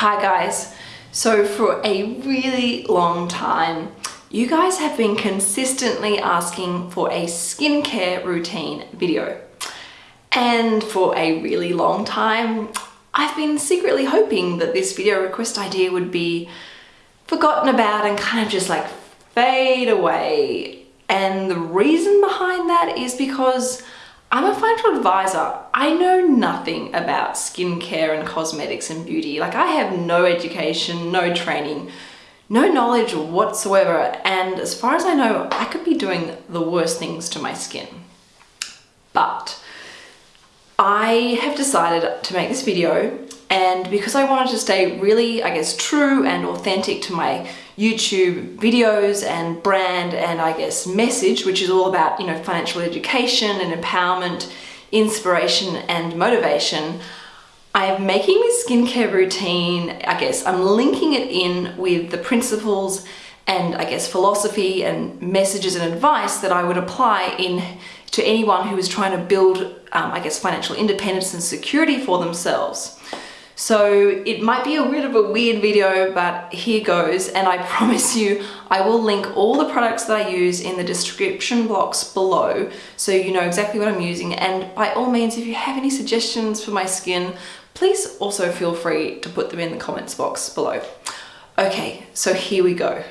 Hi guys. So for a really long time, you guys have been consistently asking for a skincare routine video. And for a really long time, I've been secretly hoping that this video request idea would be forgotten about and kind of just like fade away. And the reason behind that is because I'm a financial advisor. I know nothing about skincare and cosmetics and beauty. Like I have no education, no training, no knowledge whatsoever. And as far as I know, I could be doing the worst things to my skin. But I have decided to make this video and because I wanted to stay really, I guess, true and authentic to my YouTube videos and brand and I guess message, which is all about, you know, financial education and empowerment, inspiration and motivation, I am making this skincare routine, I guess I'm linking it in with the principles and I guess philosophy and messages and advice that I would apply in to anyone who is trying to build, um, I guess, financial independence and security for themselves. So it might be a bit of a weird video, but here goes. And I promise you, I will link all the products that I use in the description box below so you know exactly what I'm using. And by all means, if you have any suggestions for my skin, please also feel free to put them in the comments box below. Okay, so here we go.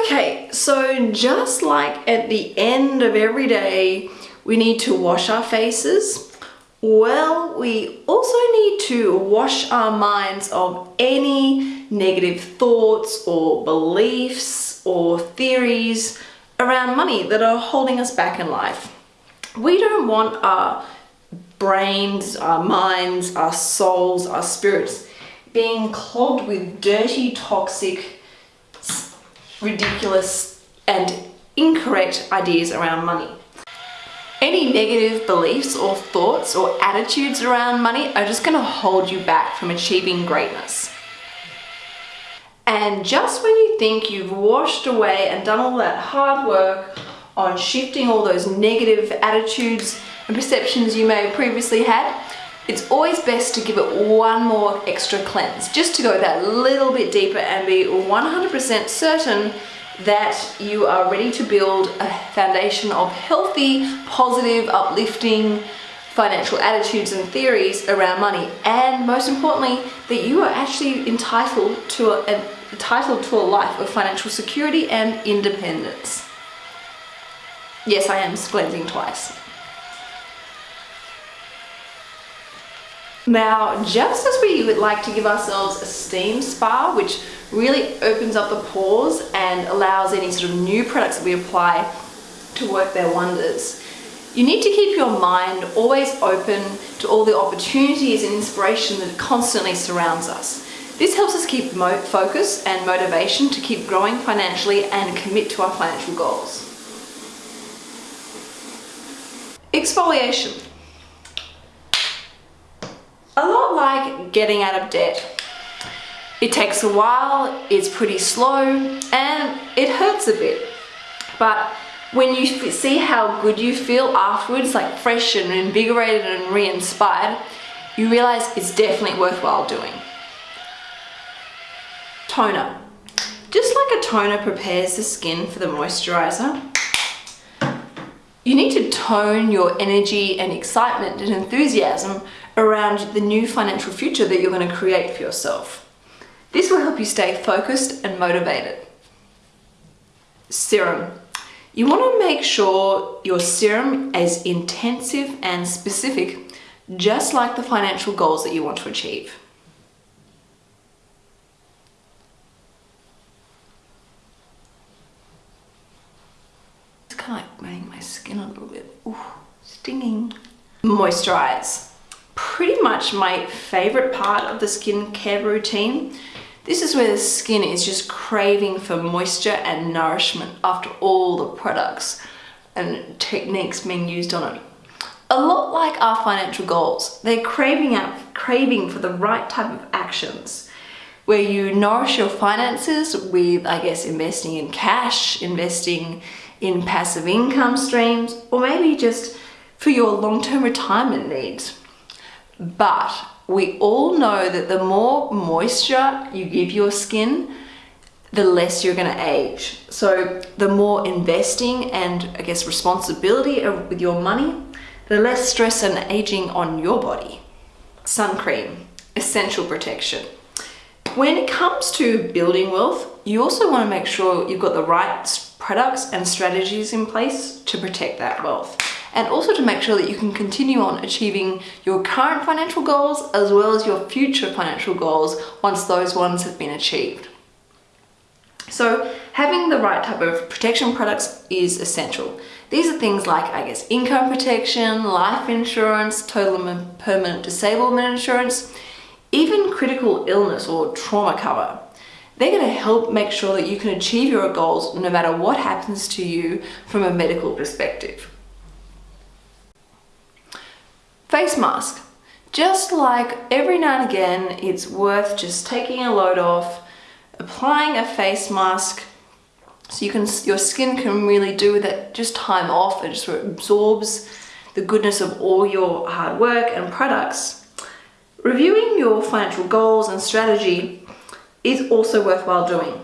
Okay, so just like at the end of every day, we need to wash our faces, well, we also need to wash our minds of any negative thoughts or beliefs or theories around money that are holding us back in life. We don't want our brains, our minds, our souls, our spirits being clogged with dirty, toxic, ridiculous and incorrect ideas around money. Any negative beliefs or thoughts or attitudes around money are just going to hold you back from achieving greatness. And just when you think you've washed away and done all that hard work on shifting all those negative attitudes and perceptions you may have previously had, it's always best to give it one more extra cleanse, just to go that little bit deeper and be 100% certain that you are ready to build a foundation of healthy, positive, uplifting financial attitudes and theories around money and most importantly that you are actually entitled to a, entitled to a life of financial security and independence. Yes, I am splending twice. Now, just as we would like to give ourselves a steam spa, which really opens up the pores and allows any sort of new products that we apply to work their wonders, you need to keep your mind always open to all the opportunities and inspiration that constantly surrounds us. This helps us keep focus and motivation to keep growing financially and commit to our financial goals. Exfoliation a lot like getting out of debt. It takes a while, it's pretty slow, and it hurts a bit. But when you see how good you feel afterwards, like fresh and invigorated and re-inspired, you realize it's definitely worthwhile doing. Toner. Just like a toner prepares the skin for the moisturizer, you need to tone your energy and excitement and enthusiasm around the new financial future that you're going to create for yourself. This will help you stay focused and motivated. Serum. You want to make sure your serum is intensive and specific, just like the financial goals that you want to achieve. It's kind of like making my skin a little bit ooh, stinging. Moisturize pretty much my favorite part of the skincare routine. This is where the skin is just craving for moisture and nourishment after all the products and techniques being used on it. A lot like our financial goals, they're craving out, craving for the right type of actions where you nourish your finances with, I guess, investing in cash, investing in passive income streams, or maybe just for your long-term retirement needs. But we all know that the more moisture you give your skin, the less you're going to age. So the more investing and I guess responsibility with your money, the less stress and aging on your body. Sun cream, essential protection. When it comes to building wealth, you also want to make sure you've got the right products and strategies in place to protect that wealth and also to make sure that you can continue on achieving your current financial goals as well as your future financial goals once those ones have been achieved. So having the right type of protection products is essential. These are things like, I guess, income protection, life insurance, total and permanent disablement insurance, even critical illness or trauma cover. They're going to help make sure that you can achieve your goals no matter what happens to you from a medical perspective. Face mask. Just like every now and again, it's worth just taking a load off, applying a face mask so you can your skin can really do with it just time off and just absorbs the goodness of all your hard work and products. Reviewing your financial goals and strategy is also worthwhile doing.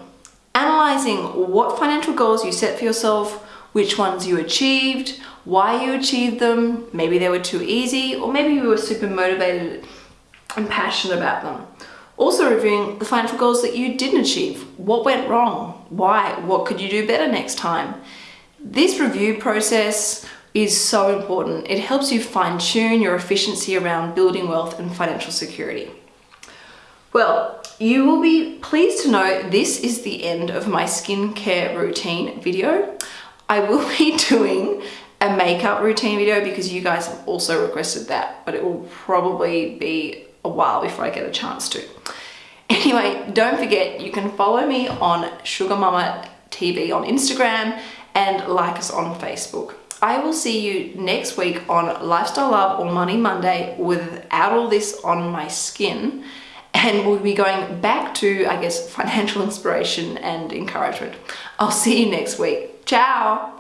Analyzing what financial goals you set for yourself, which ones you achieved, why you achieved them, maybe they were too easy, or maybe you were super motivated and passionate about them. Also reviewing the financial goals that you didn't achieve. What went wrong? Why? What could you do better next time? This review process is so important. It helps you fine tune your efficiency around building wealth and financial security. Well, you will be pleased to know this is the end of my skincare routine video. I will be doing a makeup routine video because you guys have also requested that, but it will probably be a while before I get a chance to. Anyway, don't forget, you can follow me on Sugar Mama TV on Instagram and like us on Facebook. I will see you next week on Lifestyle Love or Money Monday without all this on my skin. And we'll be going back to, I guess, financial inspiration and encouragement. I'll see you next week. Tchau!